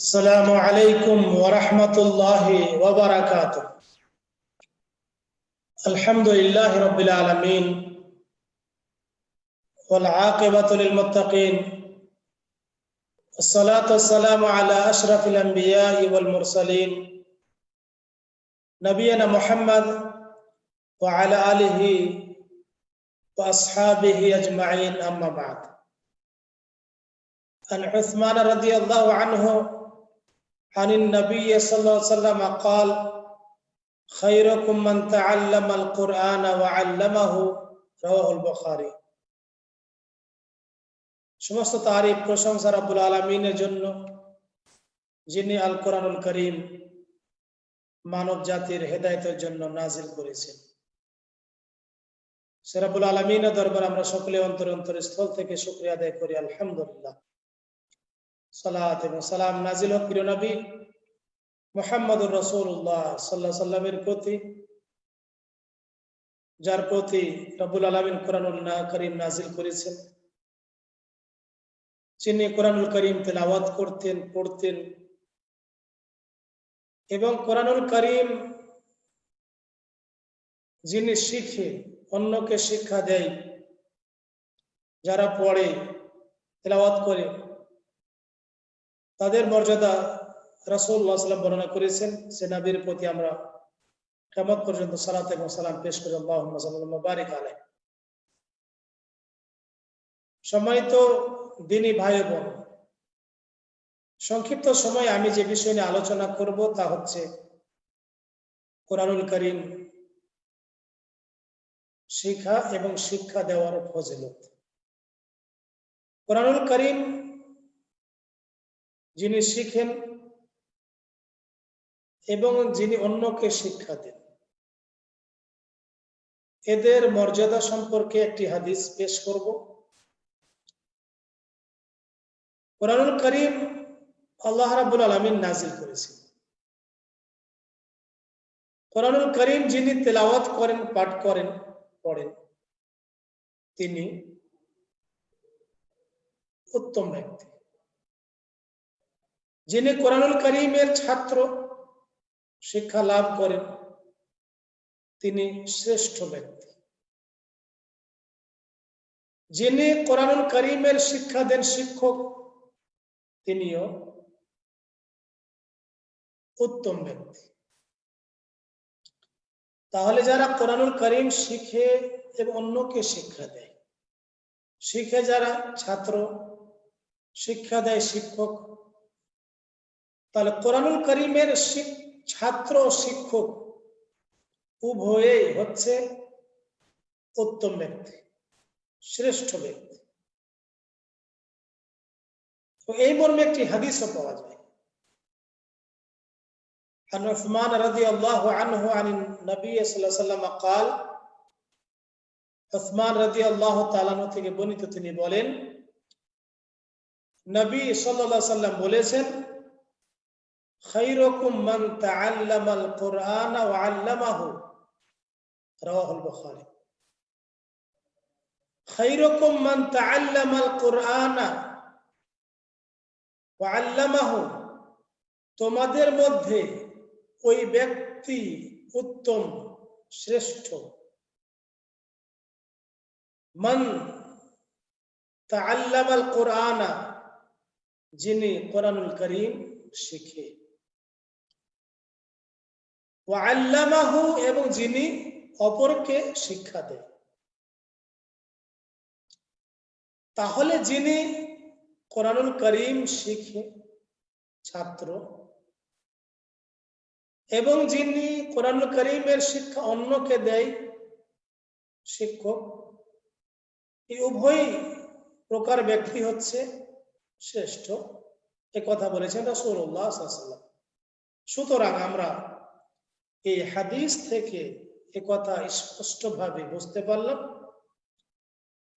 السلام عليكم ورحمة الله وبركاته. الحمد لله رب العالمين والعاقبة للمتقين. الصلاة والسلام على أشرف الأنبياء والمرسلين. نبينا محمد وعلى آله وأصحابه أجمعين أما بعد. عن عثمان رضي الله عنه عن النبي صلى الله عليه وسلم قال خيركم من تعلم القرآن وعلمه رواه البخاري সমস্ত তারিফ প্রশংসা রাব্বুল আলমিনের জন্য যিনি আল কোরআনুল করিম মানব জাতির হেদায়তের জন্য নাজিল করেছেন সেরাবুল আলমিনের দরবার আমরা সকলে অন্তর অন্তর স্থল থেকে শুক্রিয়া আদায় করি আলহামদুলিল্লাহ সালাত এবং সালাম নাজিল হক প্রিয় নবী। মোহাম্মদুর রসুল্লাহ সাল্লাহ সাল্লামের প্রতি, যার প্রতি রবুল আলমিন করিম নাজিল করেছেন। যিনি কোরআনুল করিম তেলাওয়াত করতেন, পড়তেন এবং কোরআনুল করিম যিনি শিখে অন্যকে শিক্ষা দেয়, যারা পড়ে, তেলাওয়াত করে তাদের মর্যাদা রাসুল্লাহ সাল্লাম বর্ণনা করেছেন, সে নাবির প্রতি আমরা কেমন পর্যন্ত সালাত এবং সালাম পেশ করি আল্লাহ সম্মানিত দিনী ভাই বোন, সংক্ষিপ্ত সময় আমি যে বিষয় নিয়ে আলোচনা করব তা হচ্ছে কোরআনুল করিম শিক্ষা এবং শিক্ষা দেওয়ার ফজিলত। কোরআনুল করিম যিনি শিখেন এবং যিনি অন্যকে শিক্ষা দেন। এদের মর্যাদা সম্পর্কে একটি হাদিস পেশ করব। কোরআনুল করিম আল্লাহ রাবুল আলমিন নাজিল করেছেন। কোরআনুল করিম যিনি তেলাওয়াত করেন, পাঠ করেন, পড়েন, তিনি উত্তম ব্যক্তি। যিনি কোরআনুল করিমের ছাত্র, শিক্ষা লাভ করেন, তিনি শ্রেষ্ঠ ব্যক্তি। যিনি কোরআনুল করিমের শিক্ষা দেন শিক্ষক, তিনিও উত্তম ব্যক্তি। তাহলে যারা কোরআনুল করিম শিখে এবং অন্যকে শিক্ষা দেয়, শিখে যারা ছাত্র, শিক্ষা দেয় শিক্ষক তাহলে কোরআনুল করিমের ছাত্র শিক্ষক উভয়েই হচ্ছে উত্তম ব্যক্তি শ্রেষ্ঠ ব্যক্তি তো এই মর্মে একটি হাদিসও পাওয়া যায় عن عثمان رضي الله عنه عن النبي صلى الله عليه وسلم قال عثمان رضي الله تعالى থেকে বর্ণিত তিনি বলেন নবী সাল্লাল্লাহু আলাইহি সাল্লাম বলেছেন خيركم من تعلم القرآن وعلمه رواه البخاري خيركم من تعلم القرآن وعلمه তোমাদের মধ্যে ওই ব্যক্তি উত্তম শ্রেষ্ঠ মান তাআল্লামাল কোরআনা যিনি কোরআনুল করিম শিখে আল্লামাহু এবং যিনি অপরকে শিক্ষা দেয়। তাহলে যিনি কোরআনুল করিম শিখে ছাত্র এবং যিনি কোরআনুল করিমের শিক্ষা অন্যকে দেয় শিক্ষক, এই উভয় প্রকার ব্যক্তি হচ্ছে শ্রেষ্ঠ। এ কথা বলেছেন রসুল্লাহ সুতরাং আমরা এই হাদিস থেকে কথা স্পষ্টভাবে বুঝতে পারলাম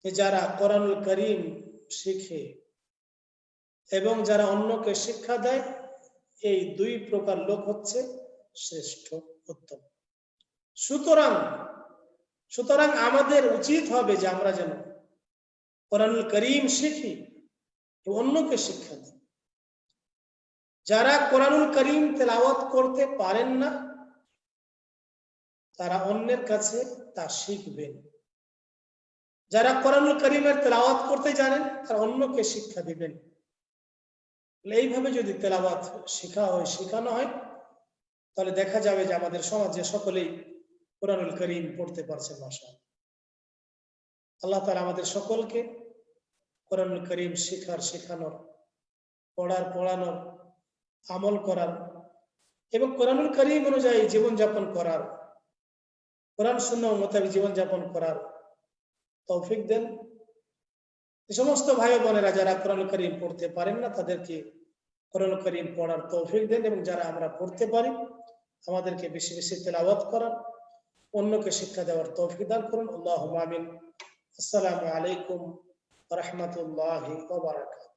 যে যারা কোরআনুল করিম শিখে এবং যারা অন্যকে শিক্ষা দেয়, এই দুই প্রকার লোক হচ্ছে শ্রেষ্ঠ, উত্তম। সুতরাং সুতরাং আমাদের উচিত হবে যে আমরা যেন কোরআনুল করিম শিখি অন্যকে শিক্ষা দিই। যারা কোরআনুল করিম তেলাওয়াত করতে পারেন না তারা অন্যের কাছে তা শিখবেন যারা কোরআনুল করিমের তেলাওয়াত করতে জানেন, তারা অন্যকে শিক্ষা দিবেন। এইভাবে যদি তেলাওয়াত শেখা হয়, শেখানো হয়, তাহলে দেখা যাবে যে আমাদের সমাজে সকলেই কোরআনুল করিম পড়তে পারছে ভাষা আল্লাহ তালা আমাদের সকলকে কোরআনুল করিম শেখার, শেখানোর, পড়ার, পড়ানোর আমল করার এবং কোরআনুল করিম অনুযায়ী জীবনযাপন করার কোরআন শূন্য মোতাবেক জীবনযাপন করার তৌফিক দেন। যে সমস্ত ভাই বোনেরা যারা কোরআন করিম পড়তে পারেন না, তাদেরকে কোরআন করিম পড়ার তৌফিক দেন এবং যারা আমরা পড়তে পারি, আমাদেরকে বেশি বেশি তেলাওয়াত করার, অন্যকে শিক্ষা দেওয়ার তৌফিক দান করুন। আল্লাহ আসসালামু আলাইকুম রহমতুল্লাহ বারাকাত